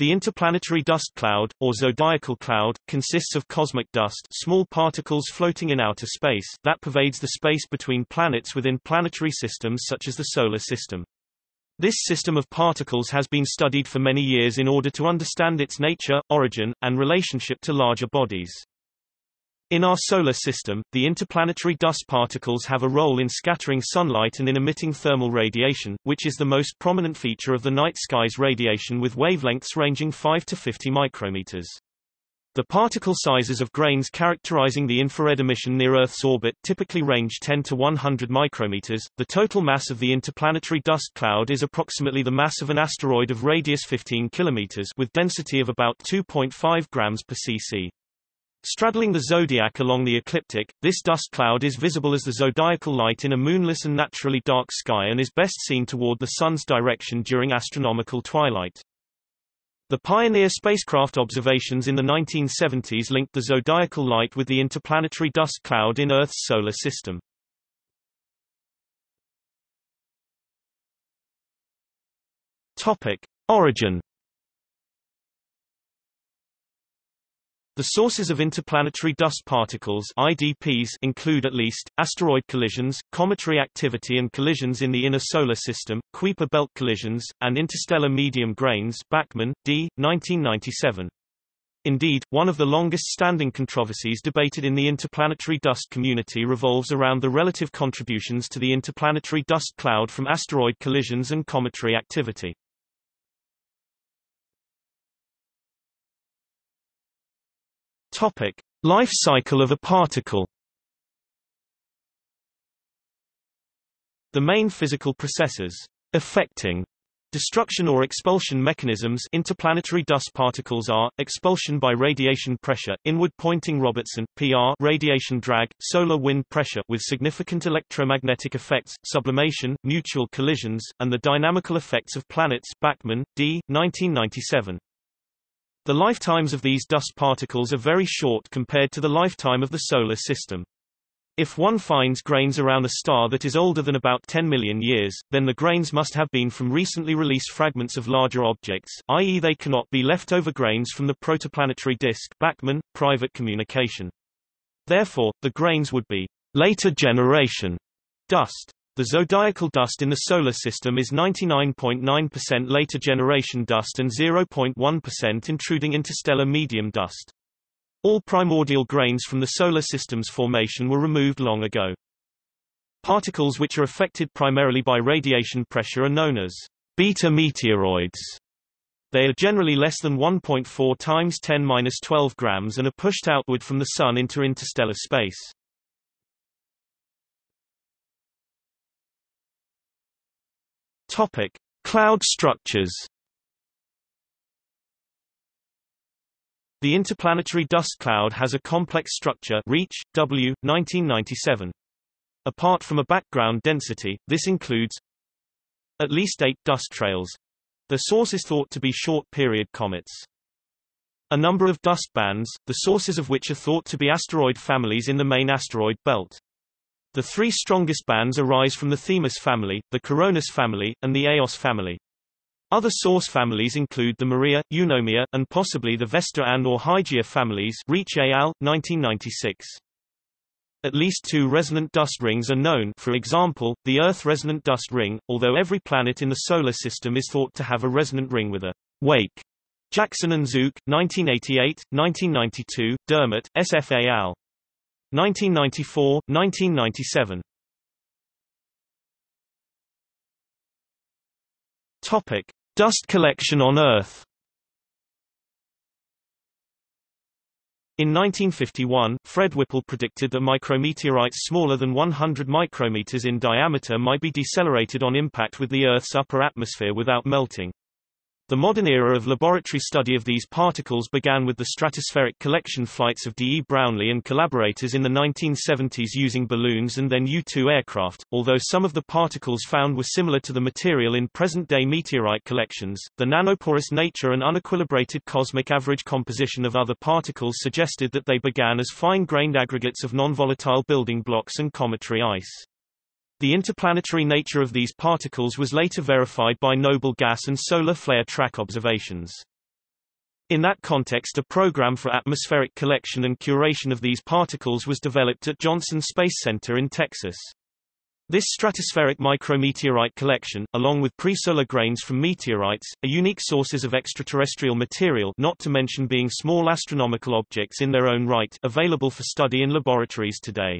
The interplanetary dust cloud, or zodiacal cloud, consists of cosmic dust small particles floating in outer space that pervades the space between planets within planetary systems such as the Solar System. This system of particles has been studied for many years in order to understand its nature, origin, and relationship to larger bodies. In our solar system, the interplanetary dust particles have a role in scattering sunlight and in emitting thermal radiation, which is the most prominent feature of the night sky's radiation with wavelengths ranging 5 to 50 micrometers. The particle sizes of grains characterizing the infrared emission near Earth's orbit typically range 10 to 100 micrometers. The total mass of the interplanetary dust cloud is approximately the mass of an asteroid of radius 15 kilometers with density of about 2.5 grams per cc. Straddling the zodiac along the ecliptic, this dust cloud is visible as the zodiacal light in a moonless and naturally dark sky and is best seen toward the Sun's direction during astronomical twilight. The Pioneer spacecraft observations in the 1970s linked the zodiacal light with the interplanetary dust cloud in Earth's solar system. Topic. Origin The sources of interplanetary dust particles IDPs include at least, asteroid collisions, cometary activity and collisions in the inner solar system, Kuiper belt collisions, and interstellar medium grains Backman, D. 1997. Indeed, one of the longest-standing controversies debated in the interplanetary dust community revolves around the relative contributions to the interplanetary dust cloud from asteroid collisions and cometary activity. Topic: Life cycle of a particle. The main physical processes affecting destruction or expulsion mechanisms interplanetary dust particles are expulsion by radiation pressure inward Poynting-Robertson PR radiation drag solar wind pressure with significant electromagnetic effects sublimation mutual collisions and the dynamical effects of planets Backman D 1997 the lifetimes of these dust particles are very short compared to the lifetime of the Solar System. If one finds grains around a star that is older than about 10 million years, then the grains must have been from recently released fragments of larger objects, i.e. they cannot be leftover grains from the protoplanetary disk Backman, private communication. Therefore, the grains would be later generation dust. The zodiacal dust in the Solar System is 99.9% .9 later generation dust and 0.1% intruding interstellar medium dust. All primordial grains from the Solar System's formation were removed long ago. Particles which are affected primarily by radiation pressure are known as beta meteoroids. They are generally less than 1.4 times 10-12 grams and are pushed outward from the Sun into interstellar space. Topic: Cloud structures. The interplanetary dust cloud has a complex structure Reach, W, 1997. Apart from a background density, this includes at least eight dust trails. The source is thought to be short-period comets. A number of dust bands, the sources of which are thought to be asteroid families in the main asteroid belt. The three strongest bands arise from the Themis family, the Coronis family, and the Eos family. Other source families include the Maria, Eunomia, and possibly the Vesta and or Hygiea families Reach al. 1996. At least two resonant dust rings are known for example, the Earth resonant dust ring, although every planet in the Solar System is thought to have a resonant ring with a wake. Jackson and Zook, 1988, 1992, Dermott, SFA al. 1994, 1997 Topic: Dust collection on Earth. In 1951, Fred Whipple predicted that micrometeorites smaller than 100 micrometers in diameter might be decelerated on impact with the Earth's upper atmosphere without melting. The modern era of laboratory study of these particles began with the stratospheric collection flights of D. E. Brownlee and collaborators in the 1970s using balloons and then U-2 aircraft. Although some of the particles found were similar to the material in present-day meteorite collections, the nanoporous nature and unequilibrated cosmic average composition of other particles suggested that they began as fine-grained aggregates of non-volatile building blocks and cometary ice. The interplanetary nature of these particles was later verified by noble gas and solar flare track observations. In that context a program for atmospheric collection and curation of these particles was developed at Johnson Space Center in Texas. This stratospheric micrometeorite collection, along with pre-solar grains from meteorites, are unique sources of extraterrestrial material not to mention being small astronomical objects in their own right available for study in laboratories today.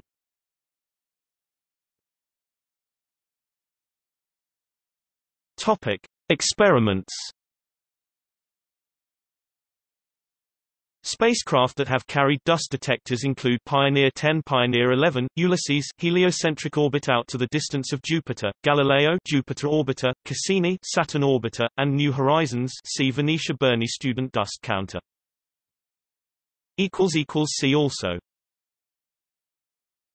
Topic. Experiments Spacecraft that have carried dust detectors include Pioneer 10 Pioneer 11, Ulysses heliocentric orbit out to the distance of Jupiter, Galileo Jupiter orbiter, Cassini Saturn orbiter, and New Horizons see Venetia Burney Student Dust Counter. See also